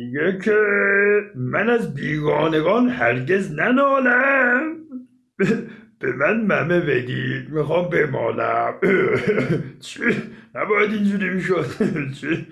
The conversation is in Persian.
میگه که من از بیگانگان هرگز ننالم به من ممه بدید می‌خوام بمالم چی؟ نباید اینجوری می‌شد چی؟